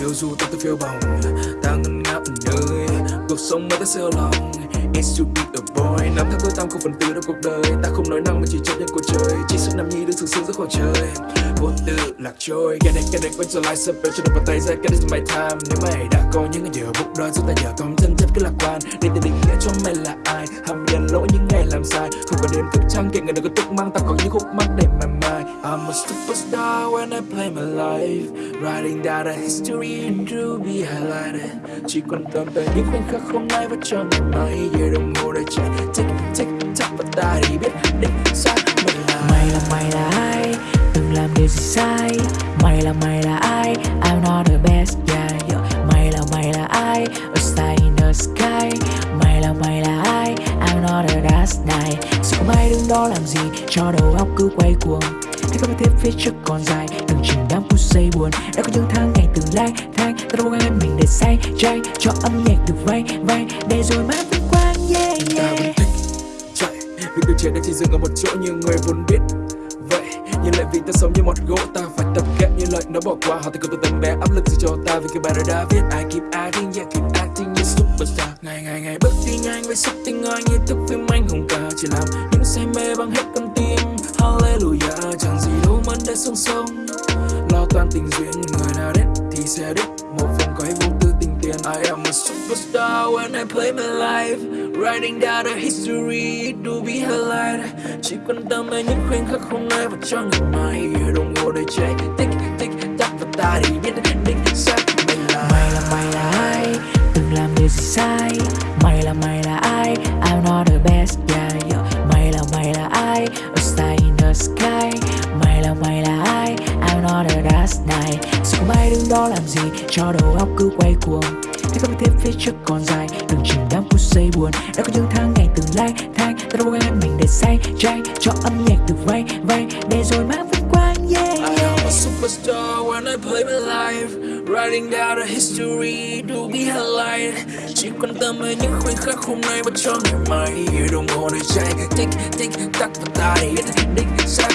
Nếu dù ta tự phiêu bồng. Ta ngân ngáp nơi, Cuộc sống mới ta siêu lòng. It's should be a boy, Năm tháng tôi tam không phần tư đâu cuộc đời. Ta không nói năng mà chỉ chấp nhận cuộc chơi Chỉ sức nằm nhi đứng sướng sướng giữa khoảng trời. Vô tư lạc trôi, Cái này cái này quay trở lại sắp cho nó vào tay ra get it my time Nếu mày đã có những ngày giờ bụng đói Giúp ta giờ còn chân chất cứ lạc quan. Để ta định nghĩa cho mày là ai? Hàm lỗi những ngày làm sai Không có đêm thức trăng kệ người đừng có tức mang Ta còn những khúc mắc để mà mai I'm a superstar when I play my life. Writing down the history and to be highlighted Chỉ quan tâm tới những khoảnh khắc hôm nay và cho ngày mai. Giờ đồng hồ đã chạy tick tick tock và ta đi biết định xác mình là Mày là mày là ai? Từng làm điều gì sai? Mày là mày là ai? I'm not the best yeah, yeah. Mày là mày là ai? A star in the sky. I'm not a last night. Sao không ai đứng đó làm gì? Cho đầu óc cứ quay cuồng. Hãy có tiếp phía trước còn dài. Đừng chìm đắm phút giây buồn. Đã có những tháng ngày từng lang thang Ta gắng hết mình để say trai Cho âm nhạc được vay vay. Để rồi mãi vinh quang yeah ta yeah. chạy. Vì từ trẻ đã chỉ dừng ở một chỗ như người vốn biết. Vậy nhưng lại vì ta sống như một gỗ ta phải tập kệ như lời nó bỏ qua. Họ thì cứ từ tầm bé áp lực gì cho ta? Vì cái bài đã viết I keep acting yeah keep ngày ngày ngày bước đi nhanh với sức tinh anh, như thức phim anh hùng ca chỉ làm những say mê bằng hết con tim. Hallelujah chẳng gì đâu mất để sông sông. Lo toan tình duyên người nào đến thì sẽ đích một phần quay vô tư tình tiền I am a superstar when I play my life. Writing down the history to be highlight. Chỉ quan tâm đến những khoảnh khắc hôm nay và cho ngày mai. Giờ đồng hồ để chạy tích tích tắc và ta đi biết định. Not the last night Sao không ai đứng đó làm gì Cho đầu óc cứ quay cuồng? Hãy có tiếp phía trước còn dài Đừng chìm đắm phút giây buồn. Đã có những tháng ngày từng lang thang Ta gắng hết mình để say trai Cho âm nhạc được vay vay Để rồi mang vinh quang yeah I yeah. am a superstar when I play my life. Writing down the history to be highlighted Chỉ quan tâm đến những khoảnh khắc hôm nay và cho ngày mai. Đồng hồ đầy chạy tích tích tắc và ta đi. Biết đích xác